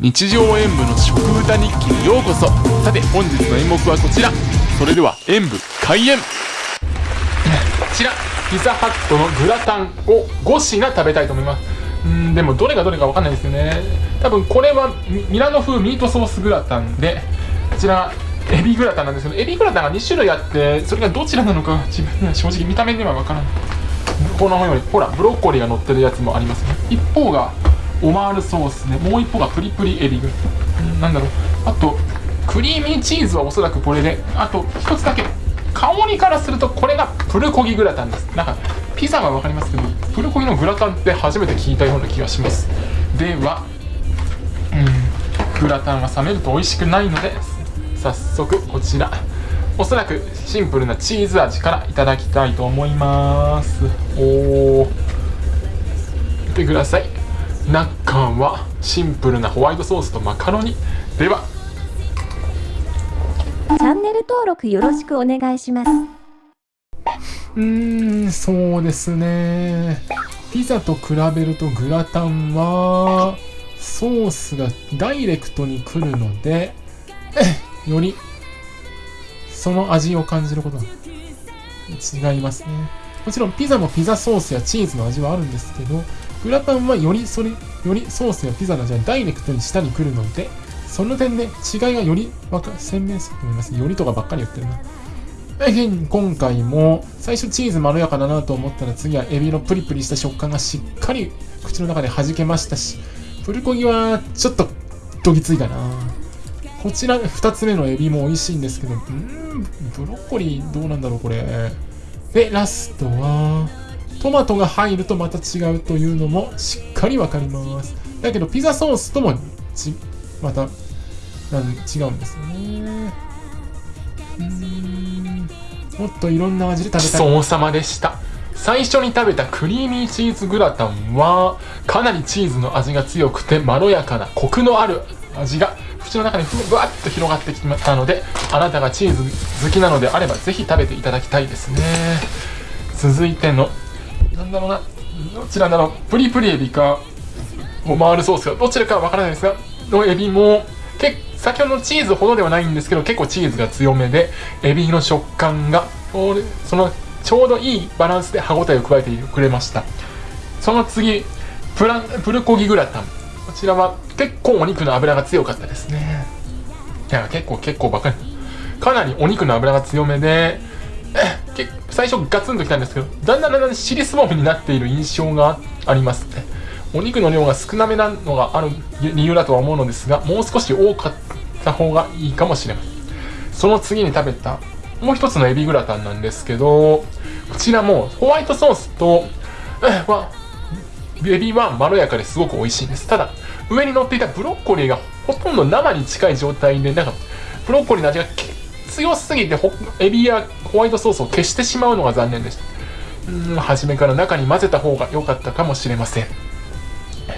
日常演舞の食歌日記にようこそ。さて本日の演目はこちら。それでは演舞開演。こちらピザハットのグラタンを5品食べたいと思います。うんでもどれがどれかわかんないですよね。多分これはミラノ風ミートソースグラタンでこちらエビグラタンなんですけどエビグラタンが2種類あってそれがどちらなのか自分には正直見た目にはわからない。このようにほらブロッコリーが乗ってるやつもありますね。一方がオマールソースね。もう一方がプリプリエビ。グなんだろう。あとクリーミーチーズはおそらくこれで。あと一つだけ。香りからするとこれがプルコギグラタンです。なんかピザは分かりますけどプルコギのグラタンって初めて聞いたような気がします。ではうんグラタンが冷めると美味しくないので早速こちら。おそらくシンプルなチーズ味からいただきたいと思います。おお見てください。中はシンプルなホワイトソースとマカロニ。では。チャンネル登録よろしくお願いします。うーんそうですね。ピザと比べるとグラタンはソースがダイレクトに来るので よりその味を感じることが違いますね。もちろんピザもピザソースやチーズの味はあるんですけどグラタンはよりそれよりソースやピザの味がダイレクトに下に来るのでその点で違いがより鮮明すると思います。よりとかばっかり言ってるな。大変今回も最初チーズまろやかだなと思ったら次はエビのプリプリした食感がしっかり口の中で弾けましたしプルコギはちょっとどぎついかな。こちら2つ目のエビも美味しいんですけどんブロッコリーどうなんだろうこれ。でラストはトマトが入るとまた違うというのもしっかりわかります。だけどピザソースともちまたなん違うんですよね。うん。もっといろんな味で食べたい。そうさまでした。最初に食べたクリーミーチーズグラタンはかなりチーズの味が強くてまろやかなコクのある味が口の中にふわっと広がってきましたのであなたがチーズ好きなのであればぜひ食べていただきたいですね。続いてのなんだろうな。どちらだろう。プリプリエビかオマールソースか。どちらかはわからないですがのエビも結先ほどのチーズほどではないんですけど結構チーズが強めでエビの食感がそのちょうどいいバランスで歯ごたえを加えてくれました。その次プラプルコギグラタン。こちらは結構お肉の脂が強かったですね。いや結構結構ばかりかなりお肉の脂が強めでえ最初ガツンときたんですけどだんだんだんだん尻すぼみになっている印象があります。ねお肉の量が少なめなのがある理由だとは思うのですがもう少し多かった方がいいかもしれません。その次に食べたもう一つのエビグラタンなんですけどこちらもホワイトソースとはエビはまろやかですごく美味しいんです。ただ上に乗っていたブロッコリーがほとんど生に近い状態でなんかブロッコリーの味が結強すぎてエビやホワイトソースを消してしまうのが残念でした。うん初めから中に混ぜた方が良かったかもしれません。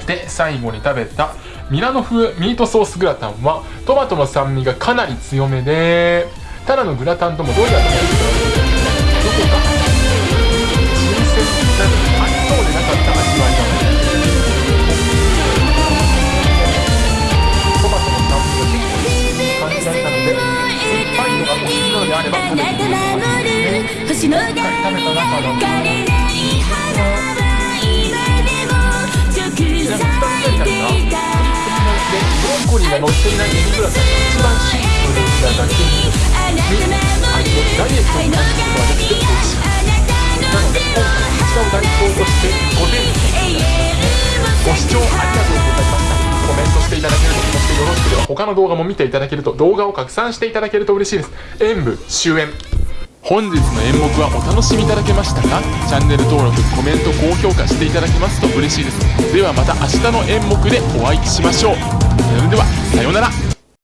で最後に食べたミラノ風ミートソースグラタンはトマトの酸味がかなり強めでただのグラタンともどうやらどこか。新鮮なありそうでなかった味わい。なのであれば食べてみてほしいですね今回食べたブロッコリーが乗っていないエビグラタンが一番シンプルなだけに味をダイエットに感じることができて他の動画も見ていただけると動画を拡散していただけると嬉しいです。演舞終演。本日の演目はお楽しみいただけましたか？チャンネル登録コメント高評価していただけますと嬉しいです。ではまた明日の演目でお会いしましょう。それではさようなら。